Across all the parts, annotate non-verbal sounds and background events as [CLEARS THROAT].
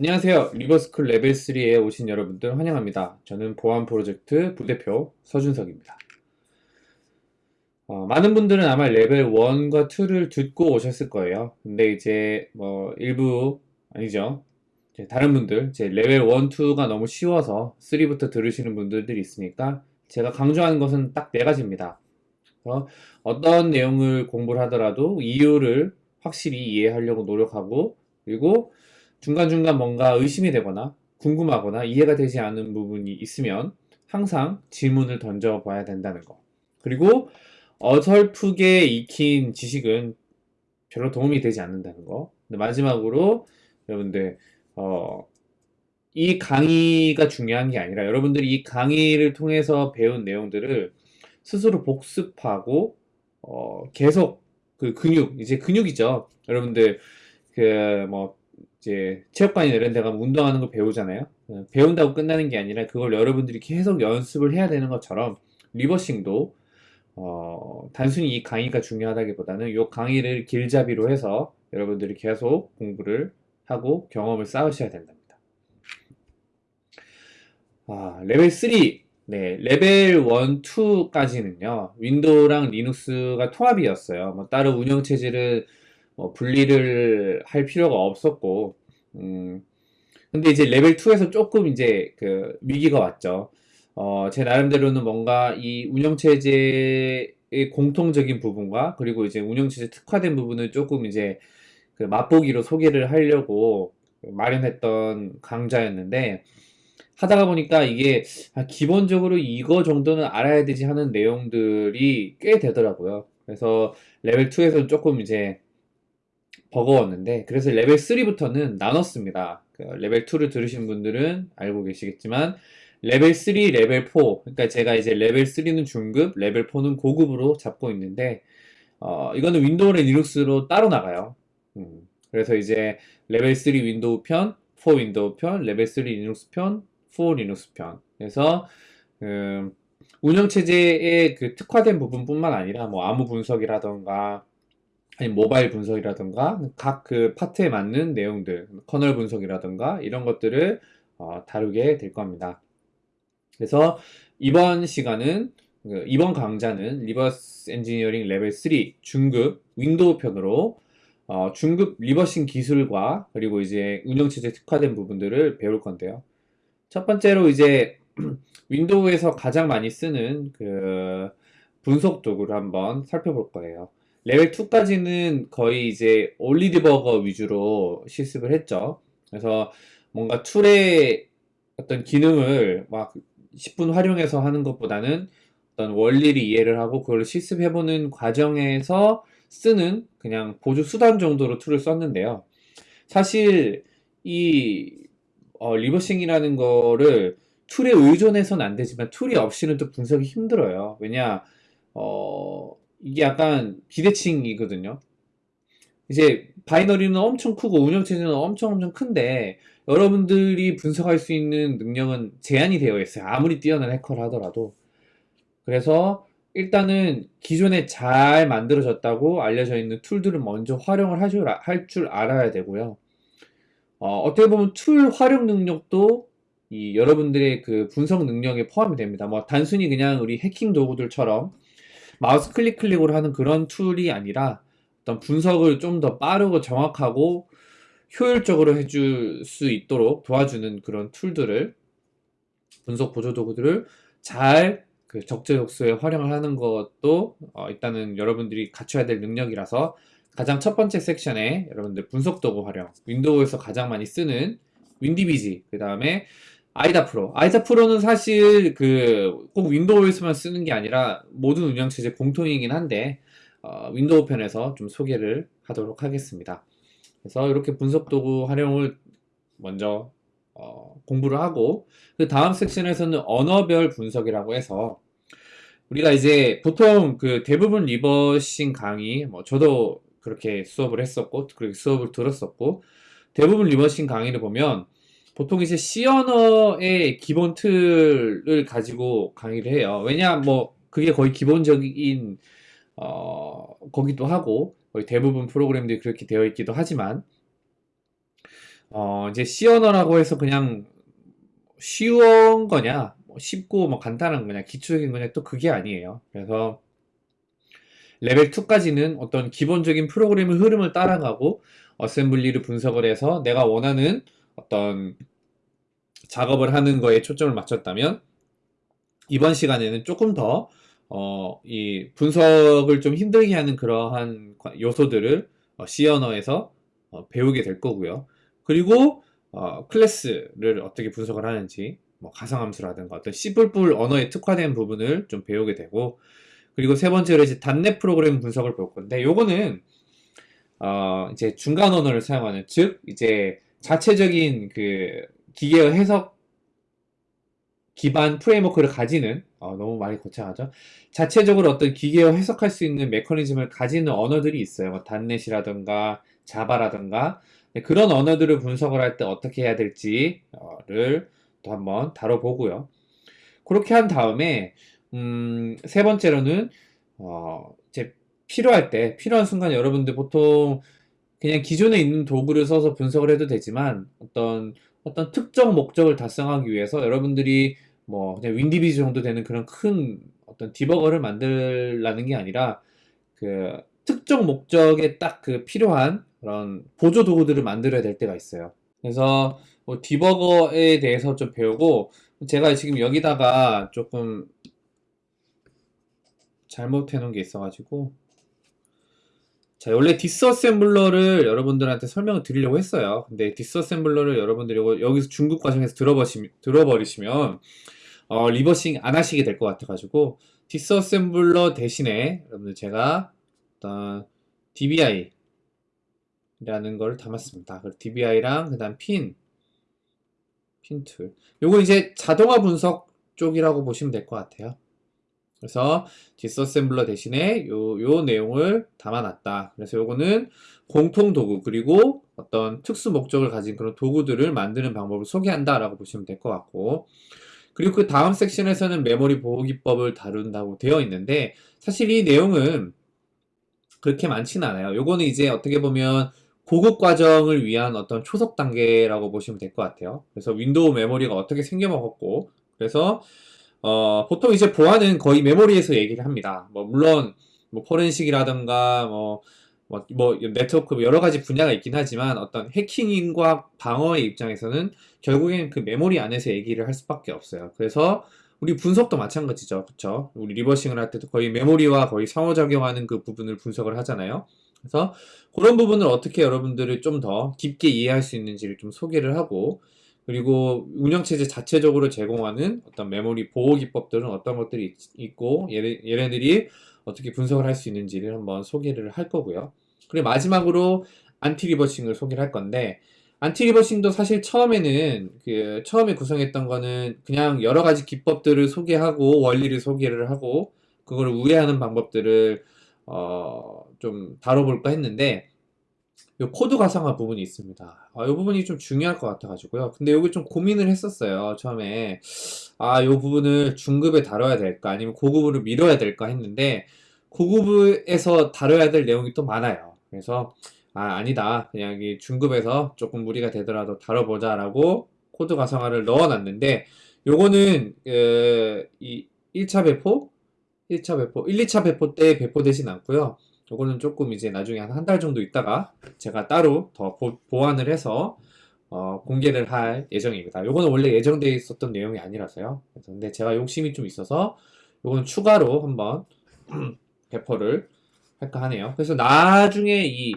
안녕하세요. 리버스쿨 레벨 3에 오신 여러분들 환영합니다. 저는 보안 프로젝트 부대표 서준석입니다. 어, 많은 분들은 아마 레벨 1과 2를 듣고 오셨을 거예요. 근데 이제 뭐 일부 아니죠. 다른 분들 이제 레벨 1, 2가 너무 쉬워서 3부터 들으시는 분들이 있으니까 제가 강조하는 것은 딱 네 가지입니다. 어떤 내용을 공부를 하더라도 이유를 확실히 이해하려고 노력하고 그리고 중간중간 뭔가 의심이 되거나 궁금하거나 이해가 되지 않는 부분이 있으면 항상 질문을 던져 봐야 된다는 거. 그리고 어설프게 익힌 지식은 별로 도움이 되지 않는다는 거. 마지막으로 여러분들 어, 이 강의가 중요한 게 아니라 여러분들이 이 강의를 통해서 배운 내용들을 스스로 복습하고 어, 계속 그 근육 이제 근육이죠. 여러분들 그 뭐 이제 체육관이나 이런 데 가면 운동하는 걸 배우잖아요. 어, 배운다고 끝나는 게 아니라 그걸 여러분들이 계속 연습을 해야 되는 것처럼 리버싱도 어, 단순히 이 강의가 중요하다기보다는 이 강의를 길잡이로 해서 여러분들이 계속 공부를 하고 경험을 쌓으셔야 된답니다. 아, 레벨 3 네, 레벨 1, 2까지는요, 윈도우랑 리눅스가 통합이었어요. 뭐, 따로 운영체제를 뭐 분리를 할 필요가 없었고, 음, 근데 이제 레벨 2에서 조금 이제 그 위기가 왔죠. 어, 제 나름대로는 뭔가 이 운영체제의 공통적인 부분과 그리고 이제 운영체제 특화된 부분을 조금 이제 그 맛보기로 소개를 하려고 마련했던 강좌였는데, 하다가 보니까 이게 아, 기본적으로 이거 정도는 알아야 되지 하는 내용들이 꽤 되더라고요. 그래서 레벨 2에서는 조금 이제 버거웠는데 그래서 레벨 3부터는 나눴습니다. 그 레벨 2를 들으신 분들은 알고 계시겠지만 레벨 3, 레벨 4 그러니까 제가 이제 레벨 3는 중급, 레벨 4는 고급으로 잡고 있는데 어, 이거는 윈도우랑 리눅스로 따로 나가요. 음, 그래서 이제 레벨 3 윈도우 편, 4 윈도우 편, 레벨 3 리눅스 편, 4 리눅스 편. 그래서 음, 운영체제의 그 특화된 부분뿐만 아니라 뭐 암호 분석이라던가 아니 모바일 분석이라든가 각 그 파트에 맞는 내용들 커널 분석이라든가 이런 것들을 어, 다루게 될 겁니다. 그래서 이번 시간은 그 이번 강좌는 reverse engineering 레벨 3 중급 윈도우 편으로 어, 중급 reversing 기술과 그리고 이제 운영체제 특화된 부분들을 배울 건데요. 첫 번째로 이제 [CLEARS THROAT] 윈도우에서 가장 많이 쓰는 그 분석 도구를 한번 살펴볼 거예요. 레벨 2까지는 거의 이제 OllyDbg 위주로 실습을 했죠. 그래서 뭔가 툴의 어떤 기능을 막 10분 활용해서 하는 것보다는 어떤 원리를 이해를 하고 그걸 실습해보는 과정에서 쓰는 그냥 보조 수단 정도로 툴을 썼는데요. 사실 이 어, reversing이라는 거를 툴에 의존해서는 안 되지만 툴이 없이는 또 분석이 힘들어요. 왜냐 어, 이게 약간 비대칭이거든요. 이제 binary는 엄청 크고 운영체제는 엄청 엄청 큰데 여러분들이 분석할 수 있는 능력은 제한이 되어 있어요. 아무리 뛰어난 해커라 하더라도. 그래서 일단은 기존에 잘 만들어졌다고 알려져 있는 툴들을 먼저 활용을 할 줄 알아야 되고요. 어떻게 보면 툴 활용 능력도 이 여러분들의 그 분석 능력에 포함이 됩니다. 뭐 단순히 그냥 우리 해킹 도구들처럼 마우스 클릭 클릭으로 하는 그런 툴이 아니라 어떤 분석을 좀 더 빠르고 정확하고 효율적으로 해줄 수 있도록 도와주는 그런 툴들을 분석 보조 도구들을 잘 그 적재적소에 활용을 하는 것도 어, 일단은 여러분들이 갖춰야 될 능력이라서 가장 첫 번째 섹션에 여러분들 분석 도구 활용 윈도우에서 가장 많이 쓰는 WinDbg 그 다음에 IDA Pro. IDA Pro는 사실 그 꼭 윈도우에서만 쓰는 게 아니라 모든 운영체제 공통이긴 한데 어, 윈도우 편에서 좀 소개를 하도록 하겠습니다. 그래서 이렇게 분석 도구 활용을 먼저 어, 공부를 하고 그 다음 섹션에서는 언어별 분석이라고 해서 우리가 이제 보통 그 대부분 reversing 강의 뭐 저도 그렇게 수업을 했었고 그렇게 수업을 들었었고 대부분 reversing 강의를 보면 보통 이제 C 언어의 기본 틀을 가지고 강의를 해요. 왜냐, 뭐, 그게 거의 기본적인, 어, 거기도 하고, 거의 대부분 프로그램들이 그렇게 되어 있기도 하지만, 어, 이제 C 언어라고 해서 그냥 쉬운 거냐, 뭐 쉽고 뭐 간단한 거냐, 기초적인 거냐, 또 그게 아니에요. 그래서 레벨 2까지는 어떤 기본적인 프로그램의 흐름을 따라가고 어셈블리를 분석을 해서 내가 원하는 어떤 작업을 하는 거에 초점을 맞췄다면 이번 시간에는 조금 더 어, 이 분석을 좀 힘들게 하는 그러한 요소들을 어, C 언어에서 어, 배우게 될 거고요. 그리고 어, 클래스를 어떻게 분석을 하는지 뭐 가상함수라든가 어떤 C++ 언어에 특화된 부분을 좀 배우게 되고 그리고 세 번째로 이제 .NET 프로그램 분석을 볼 건데 요거는 어, 이제 중간 언어를 사용하는 즉 이제 자체적인 그 기계어 해석 기반 프레임워크를 가지는 어, 너무 많이 거창하죠. 자체적으로 어떤 기계어 해석할 수 있는 메커니즘을 가지는 언어들이 있어요. 뭐 단넷이라든가 자바라든가 네, 그런 언어들을 분석을 할 때 어떻게 해야 될지를 또 한번 다뤄보고요. 그렇게 한 다음에 음, 세 번째로는 어, 이제 필요할 때 필요한 순간 여러분들 보통 그냥 기존에 있는 도구를 써서 분석을 해도 되지만 어떤 어떤 특정 목적을 달성하기 위해서 여러분들이 뭐 그냥 WinDbg 정도 되는 그런 큰 어떤 디버거를 만들라는 게 아니라 그 특정 목적에 딱 그 필요한 그런 보조 도구들을 만들어야 될 때가 있어요. 그래서 뭐 디버거에 대해서 좀 배우고 제가 지금 여기다가 조금 잘못해 놓은 게 있어가지고 자 원래 disassembler를 여러분들한테 설명을 드리려고 했어요. 근데 disassembler를 여러분들이 여기서 중급 과정에서 들어버시, 들어버리시면 어, reversing 안 하시게 될 것 같아 가지고 disassembler 대신에 여러분들 제가 어떤 DBI 라는 걸 담았습니다. DBI랑 그 다음 Pin, Pin Tool. 요거 이제 자동화 분석 쪽이라고 보시면 될 것 같아요. 그래서 disassembler 대신에 요, 요 내용을 담아놨다. 그래서 요거는 공통 도구 그리고 어떤 특수 목적을 가진 그런 도구들을 만드는 방법을 소개한다 라고 보시면 될 것 같고 그리고 그 다음 section에서는 메모리 보호 기법을 다룬다고 되어 있는데 사실 이 내용은 그렇게 많지는 않아요. 요거는 이제 어떻게 보면 고급 과정을 위한 어떤 초석 단계라고 보시면 될 것 같아요. 그래서 윈도우 메모리가 어떻게 생겨먹었고 그래서 어, 보통 이제 보안은 거의 메모리에서 얘기를 합니다. 뭐 물론 뭐 forensic이라든가 뭐, 뭐, 뭐 네트워크 여러 가지 분야가 있긴 하지만 어떤 해킹과 방어의 입장에서는 결국엔 그 메모리 안에서 얘기를 할 수밖에 없어요. 그래서 우리 분석도 마찬가지죠. 그쵸? 우리 reversing을 할 때도 거의 메모리와 거의 상호작용하는 그 부분을 분석을 하잖아요. 그래서 그런 부분을 어떻게 여러분들을 좀 더 깊게 이해할 수 있는지를 좀 소개를 하고 그리고 운영체제 자체적으로 제공하는 어떤 메모리 보호 기법들은 어떤 것들이 있, 고 얘네, 얘네들이 어떻게 분석을 할 수 있는지를 한번 소개를 할 거고요. 그리고 마지막으로 anti-reversing을 소개를 할 건데 anti-reversing도 사실 처음에는 그 처음에 구성했던 거는 그냥 여러 가지 기법들을 소개하고 원리를 소개를 하고 그걸 우회하는 방법들을 어, 좀 다뤄볼까 했는데 요 코드 가상화 부분이 있습니다. 아, 요 부분이 좀 중요할 것 같아가지고요. 근데 여기 좀 고민을 했었어요. 처음에 아, 요 부분을 중급에 다뤄야 될까 아니면 고급으로 밀어야 될까 했는데 고급에서 다뤄야 될 내용이 또 많아요. 그래서 아, 아니다. 그냥 이 중급에서 조금 무리가 되더라도 다뤄보자 라고 코드 가상화를 넣어놨는데 요거는 그, 이 1차 배포 1차 배포, 1, 2차 배포 때 배포되진 않고요. 이거는 조금 이제 나중에 한 한 달 정도 있다가 제가 따로 더 보, 보완을 해서 어, 공개를 할 예정입니다. 이거는 원래 예정되어 있었던 내용이 아니라서요. 근데 제가 욕심이 좀 있어서 이거는 추가로 한번 [CLEARS THROAT] 배포를 할까 하네요. 그래서 나중에 이,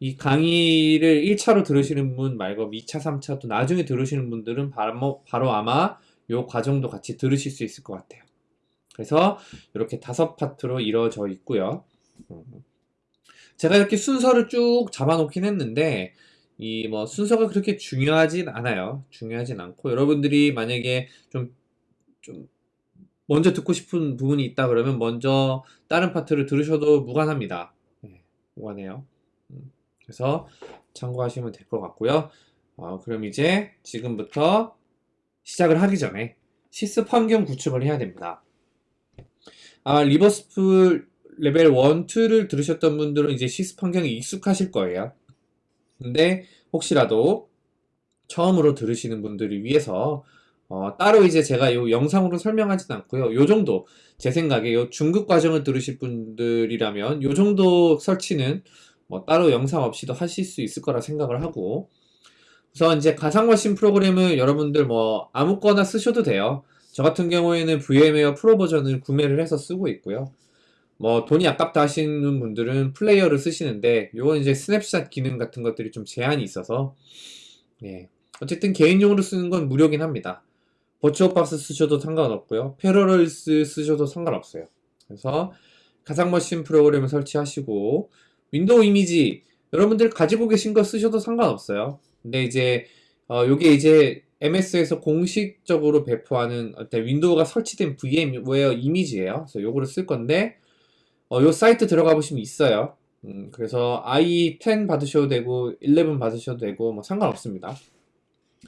이 강의를 1차로 들으시는 분 말고 2차, 3차 또 나중에 들으시는 분들은 바로, 바로 아마 이 과정도 같이 들으실 수 있을 것 같아요. 그래서 이렇게 다섯 파트로 이루어져 있고요. 제가 이렇게 순서를 쭉 잡아놓긴 했는데 이 뭐 순서가 그렇게 중요하진 않아요. 중요하진 않고 여러분들이 만약에 좀 좀 먼저 듣고 싶은 부분이 있다 그러면 먼저 다른 파트를 들으셔도 무관합니다. 네, 무관해요. 음, 그래서 참고하시면 될 것 같고요. 어, 그럼 이제 지금부터 시작을 하기 전에 실습 환경 구축을 해야 됩니다. 아, 리버스풀 레벨 1, 2를 들으셨던 분들은 이제 실습 환경이 익숙하실 거예요. 근데 혹시라도 처음으로 들으시는 분들을 위해서 어, 따로 이제 제가 요 영상으로 설명하진 않고요. 요 정도 제 생각에 요 중급 과정을 들으실 분들이라면 요 정도 설치는 뭐 따로 영상 없이도 하실 수 있을 거라 생각을 하고 우선 이제 가상머신 프로그램을 여러분들 뭐 아무거나 쓰셔도 돼요. 저 같은 경우에는 VMware Pro 버전을 구매를 해서 쓰고 있고요. 뭐 돈이 아깝다 하시는 분들은 Player를 쓰시는데 요건 이제 스냅샷 기능 같은 것들이 좀 제한이 있어서 예. 어쨌든 개인용으로 쓰는 건 무료긴 합니다. 버추어박스 쓰셔도 상관없고요. Parallels 쓰셔도 상관없어요. 그래서 가상머신 프로그램을 설치하시고 윈도우 이미지 여러분들 가지고 계신 거 쓰셔도 상관없어요. 근데 이제 어, 요게 이제 MS에서 공식적으로 배포하는 윈도우가 설치된 VMware 이미지예요. 그래서 요거를 쓸 건데 어, 요 사이트 들어가 보시면 있어요. 음, 그래서 IE10 받으셔도 되고 11 받으셔도 되고 뭐 상관없습니다.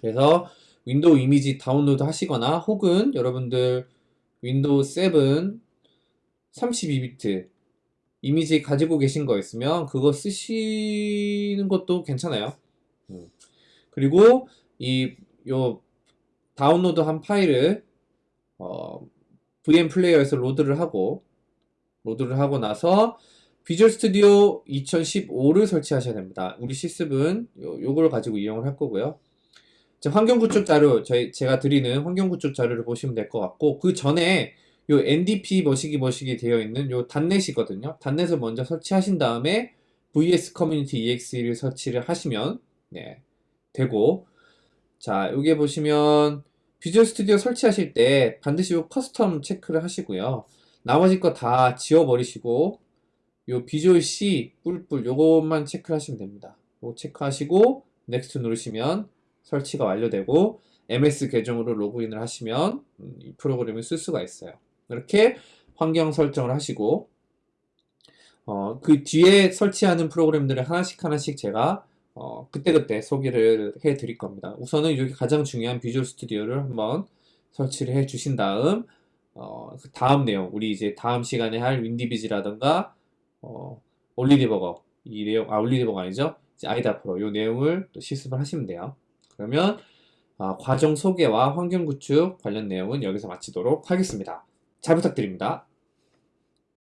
그래서 윈도우 이미지 다운로드 하시거나 혹은 여러분들 윈도우 7 32비트 이미지 가지고 계신 거 있으면 그거 쓰시는 것도 괜찮아요. 음. 그리고 이 요 다운로드 한 파일을 어, VM 플레이어에서 로드를 하고 로드를 하고 나서 Visual Studio 2015를 설치하셔야 됩니다. 우리 실습은 요, 요걸 가지고 이용을 할 거고요. 자, 환경 구축 자료, 저희, 제가 드리는 환경 구축 자료를 보시면 될 것 같고, 그 전에 요 NDP 머시기 머시기 되어 있는 요 .NET이거든요. .NET을 먼저 설치하신 다음에 VS Community EXE를 설치를 하시면, 네, 되고, 자, 여기에 보시면 Visual Studio 설치하실 때 반드시 요 custom 체크를 하시고요. 나머지 거 다 지워버리시고, 요 비주얼 C 뿔뿔 요것만 체크하시면 됩니다. 요거 체크하시고, next 누르시면 설치가 완료되고, MS 계정으로 로그인을 하시면 음, 이 프로그램을 쓸 수가 있어요. 이렇게 환경 설정을 하시고, 어, 그 뒤에 설치하는 프로그램들을 하나씩 하나씩 제가 어, 그때그때 소개를 해 드릴 겁니다. 우선은 여기 가장 중요한 비주얼 스튜디오를 한번 설치를 해 주신 다음, 어, 그 다음 내용, 우리 이제 다음 시간에 할 윈디비지라던가, 어, 올리디버거, 이 내용, 아, 올리디버거 아니죠? 이제 아이다 프로, 이 내용을 또 실습을 하시면 돼요. 그러면, 아, 과정 소개와 환경 구축 관련 내용은 여기서 마치도록 하겠습니다. 잘 부탁드립니다.